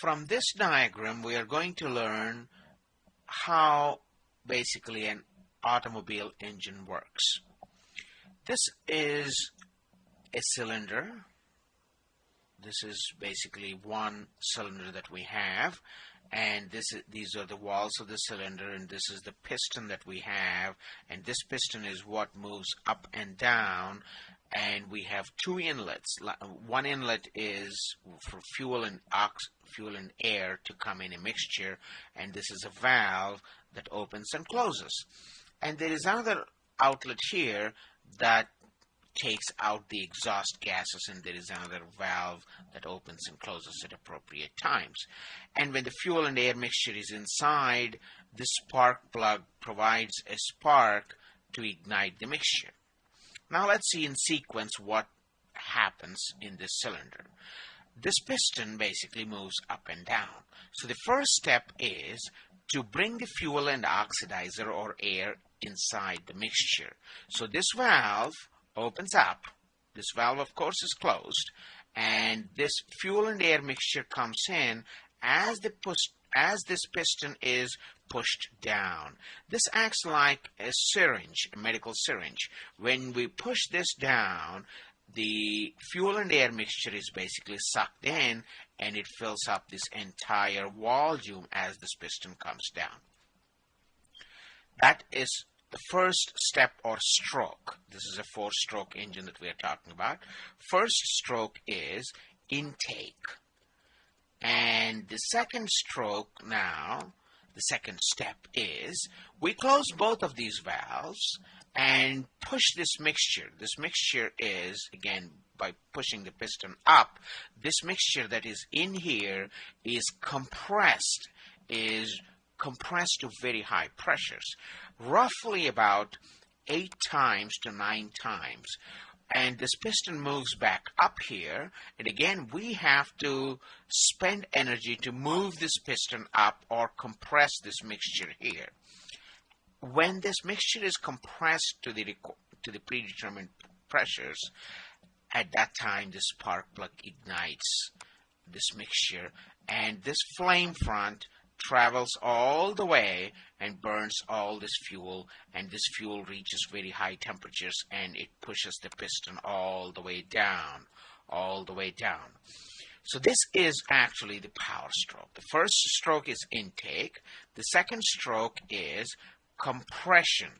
from this diagram we are going to learn how basically an automobile engine works. This is a cylinder. This is basically one cylinder that we have and this is, these are the walls of the cylinder and this is the piston that we have and this piston is what moves up and down and we have two inlets one inlet is for fuel and ox fuel and air to come in a mixture and this is a valve that opens and closes and there is another outlet here that takes out the exhaust gases and there is another valve that opens and closes at appropriate times. And when the fuel and air mixture is inside, the spark plug provides a spark to ignite the mixture. Now let's see in sequence what happens in this cylinder. This piston basically moves up and down. So the first step is to bring the fuel and oxidizer or air inside the mixture. So this valve opens up. This valve, of course, is closed. And this fuel and air mixture comes in as the as this piston is pushed down. This acts like a syringe, a medical syringe. When we push this down, the fuel and air mixture is basically sucked in and it fills up this entire volume as this piston comes down. That is the first step or stroke. This is a four stroke engine that we are talking about. First stroke is intake. And the second stroke now, the second step is we close both of these valves and push this mixture. This mixture is, again, by pushing the piston up, this mixture that is in here is compressed, is compressed to very high pressures, roughly about eight times to nine times. And this piston moves back up here, and again, we have to spend energy to move this piston up or compress this mixture here. When this mixture is compressed to the, to the predetermined pressures, at that time the spark plug ignites this mixture and this flame front travels all the way and burns all this fuel and this fuel reaches very high temperatures and it pushes the piston all the way down all the way down. So this is actually the power stroke. The first stroke is intake. The second stroke is compression.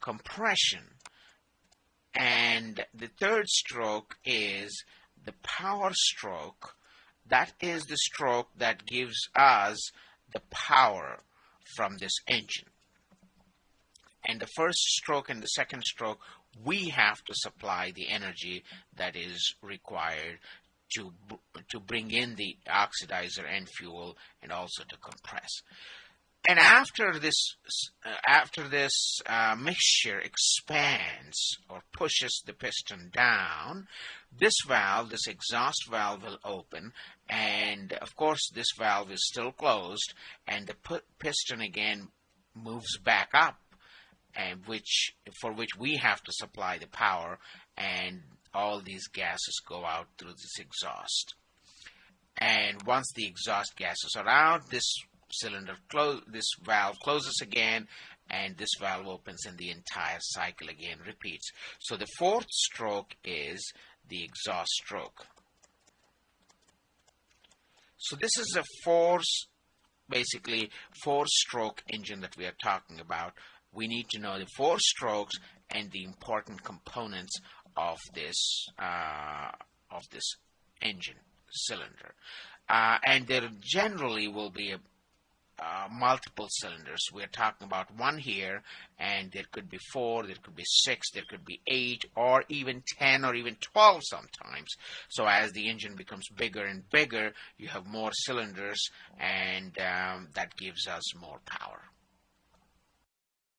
Compression. And the third stroke is the power stroke that is the stroke that gives us the power from this engine. And the first stroke and the second stroke, we have to supply the energy that is required to, to bring in the oxidizer and fuel and also to compress. And after this, uh, after this uh, mixture expands or pushes the piston down, this valve, this exhaust valve will open. And of course this valve is still closed and the piston again moves back up and which for which we have to supply the power and all these gases go out through this exhaust. And once the exhaust gases are out this cylinder close this valve closes again and this valve opens and the entire cycle again repeats so the fourth stroke is the exhaust stroke so this is a four, basically four stroke engine that we are talking about. We need to know the four strokes and the important components of this uh, of this engine cylinder. Uh, and there generally will be a uh, multiple cylinders. We're talking about one here, and there could be four, there could be six, there could be eight, or even 10 or even 12 sometimes. So as the engine becomes bigger and bigger, you have more cylinders, and um, that gives us more power.